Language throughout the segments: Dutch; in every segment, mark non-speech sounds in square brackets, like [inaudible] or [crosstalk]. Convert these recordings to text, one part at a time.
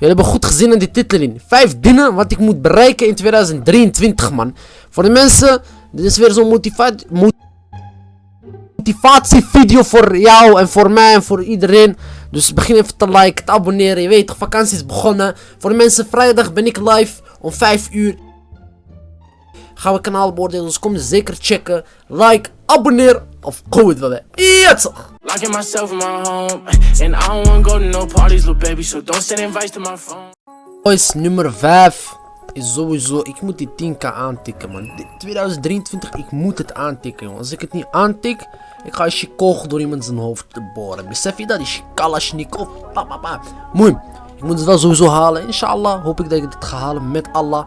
Jullie hebben goed gezien in die titel in. Vijf dingen wat ik moet bereiken in 2023, man. Voor de mensen, dit is weer zo'n motivatie motivatievideo voor jou en voor mij en voor iedereen. Dus begin even te liken, te abonneren. Je weet vakantie is begonnen. Voor de mensen, vrijdag ben ik live om 5 uur. Gaan we kanaal beoordelen, dus kom zeker checken. Like, abonneer of goed. Ja toch! Locking myself in my home, and I don't wanna go to no parties, little baby. So don't send invites to my phone. Boys, nummer 5 is sowieso, ik moet die 10k aantikken man. Dit 2023, ik moet het aantikken jongen. Als ik het niet aantik, ik ga een kogel door iemand zijn hoofd te boren. Besef je dat? Die Kalashnikov. Pa, pa, pa. Mooi. Ik moet het wel sowieso halen. Inshallah hoop ik dat ik het ga halen met Allah.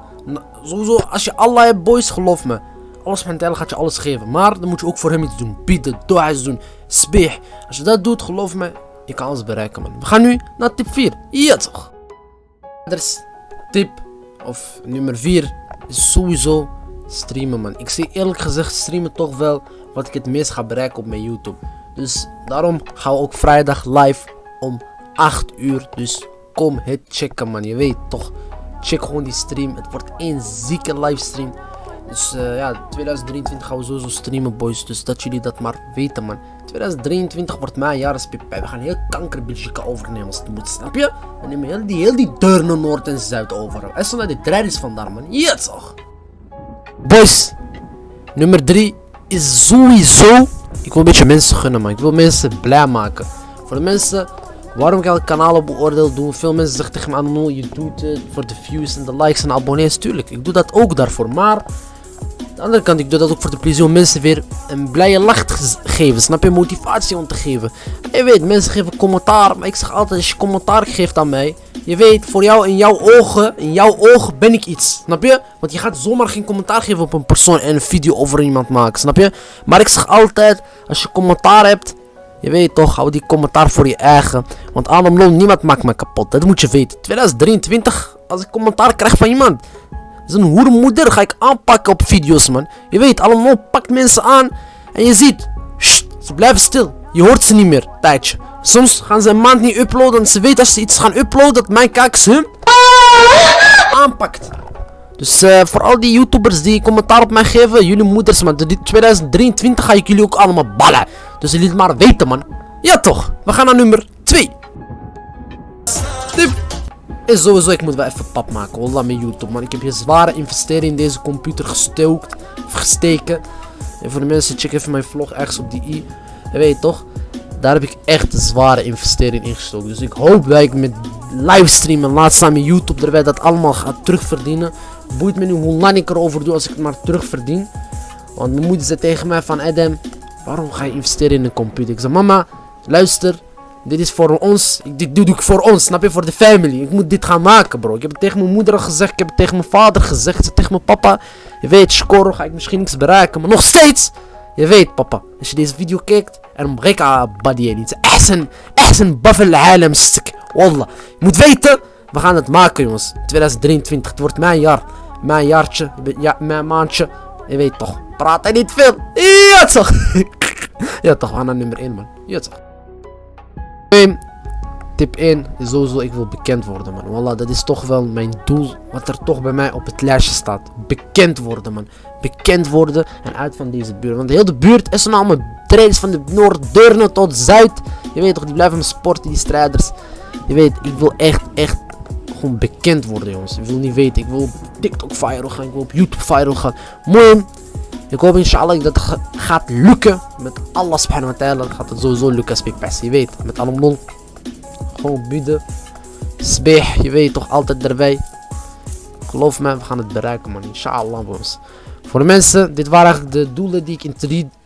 Sowieso, als je Allah hebt boys, geloof me. Alles van gaat je alles geven. Maar dan moet je ook voor hem iets doen. Bieden, dua's doen, speeg. Als je dat doet, geloof me, je kan alles bereiken man. We gaan nu naar tip 4. Ja toch. Er is tip of nummer 4 is sowieso streamen man. Ik zie eerlijk gezegd streamen toch wel wat ik het meest ga bereiken op mijn YouTube. Dus daarom gaan we ook vrijdag live om 8 uur. Dus kom het checken man. Je weet toch. Check gewoon die stream. Het wordt één zieke livestream. Dus uh, ja, 2023 gaan we sowieso streamen boys. Dus dat jullie dat maar weten man. 2023 wordt mijn jaar als We gaan heel kanker overnemen als het moet, snap je? We nemen heel die, heel die deur naar Noord en Zuid over. En zo naar de trein is vandaar man. Ja toch. Boys. Nummer 3 is sowieso... Ik wil een beetje mensen gunnen man. Ik wil mensen blij maken. Voor de mensen... Waarom ik elk kanaal beoordeel doen? Veel mensen zeggen tegen me, Anno, je doet het voor de views en de likes en abonnees. Tuurlijk, ik doe dat ook daarvoor. Maar de andere kant, ik doe dat ook voor de plezier om mensen weer een blije lach te geven. Snap je? Motivatie om te geven. Je weet, mensen geven commentaar. Maar ik zeg altijd, als je commentaar geeft aan mij. Je weet, voor jou in jouw ogen, in jouw ogen ben ik iets. Snap je? Want je gaat zomaar geen commentaar geven op een persoon en een video over iemand maken. Snap je? Maar ik zeg altijd, als je commentaar hebt. Je weet toch, hou die commentaar voor je eigen. Want Adam niemand maakt me kapot. Dat moet je weten. 2023, als ik commentaar krijg van iemand. Zijn hoermoeder ga ik aanpakken op video's, man. Je weet, allemaal pakt mensen aan. En je ziet, ze blijven stil. Je hoort ze niet meer, tijdje. Soms gaan ze een maand niet uploaden. En ze weten als ze iets gaan uploaden, dat mijn kakers hun aanpakt. Dus uh, voor al die YouTubers die commentaar op mij geven, jullie moeders, man. 2023 ga ik jullie ook allemaal ballen. Dus jullie het maar weten, man. Ja, toch. We gaan naar nummer 2. Tip en sowieso, ik moet wel even pap maken. Wallah, met YouTube, man. Ik heb hier zware investering in deze computer gestookt. Of gesteken. En voor de mensen, check even mijn vlog ergens op die i. Je weet toch? Daar heb ik echt zware investering in gestoken. Dus ik hoop dat ik met livestream en laat staan met YouTube erbij dat allemaal ga terugverdienen. Boeit me nu hoe lang ik erover doe als ik het maar terugverdien. Want mijn moeder zei tegen mij van Adam, waarom ga je investeren in een computer? Ik zei mama, luister. Dit is voor ons. Dit doe ik voor ons, snap je? Voor de family. Ik moet dit gaan maken, bro. Ik heb het tegen mijn moeder gezegd. Ik heb het tegen mijn vader gezegd. tegen mijn papa. Je weet, score ga ik misschien niks bereiken. Maar nog steeds. Je weet, papa. Als je deze video kijkt. En breka body niet. Ehsen. Ehsen buffel halem stuk. Wallah. Je moet weten. We gaan het maken, jongens. 2023. Het wordt mijn jaar. Mijn jaartje. Ja, mijn maandje. Je weet toch. Praat hij niet veel. Ja, toch. [laughs] ja, toch. We gaan naar nummer 1, man. Ja, toch. Tip 1 is sowieso, ik wil bekend worden man. Wallah, dat is toch wel mijn doel. Wat er toch bij mij op het lijstje staat. Bekend worden man. Bekend worden en uit van deze buurt. Want de hele buurt is allemaal trainers van de Noord, tot Zuid. Je weet toch, die blijven me sporten, die strijders. Je weet, ik wil echt, echt gewoon bekend worden jongens. Ik wil niet weten, ik wil op TikTok viral gaan, ik wil op YouTube viral gaan. Mooi. Ik hoop inshallah dat het gaat lukken. Met Allah subhanahu wa ta'ala gaat het sowieso lukken als Je weet, met allemaal gewoon bieden. Sbeeh, je weet toch altijd erbij. Geloof me, we gaan het bereiken man. Inshallah boys. Voor de mensen, dit waren eigenlijk de doelen die ik in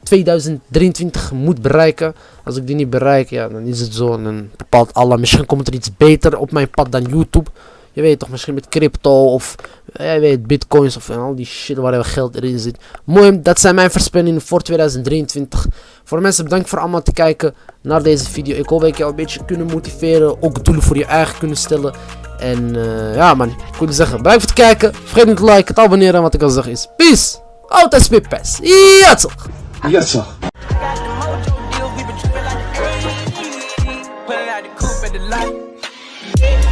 2023 moet bereiken. Als ik die niet bereik, ja, dan is het zo. En dan bepaalt Allah. Misschien komt er iets beter op mijn pad dan YouTube. Je weet toch, misschien met crypto of je weet, bitcoins of al die shit waar geld erin zit. Mooi, dat zijn mijn voorspellingen voor 2023. Voor mensen, bedankt voor allemaal te kijken naar deze video. Ik hoop dat ik jou een beetje kunnen motiveren. Ook doelen voor je eigen kunnen stellen. En uh, ja man, ik wil zeggen, bedankt voor het kijken. Vergeet niet te liken, te abonneren. Wat ik al zeg is, peace. Altijd spitpass. Ja toch. Yes, sir. Pulling.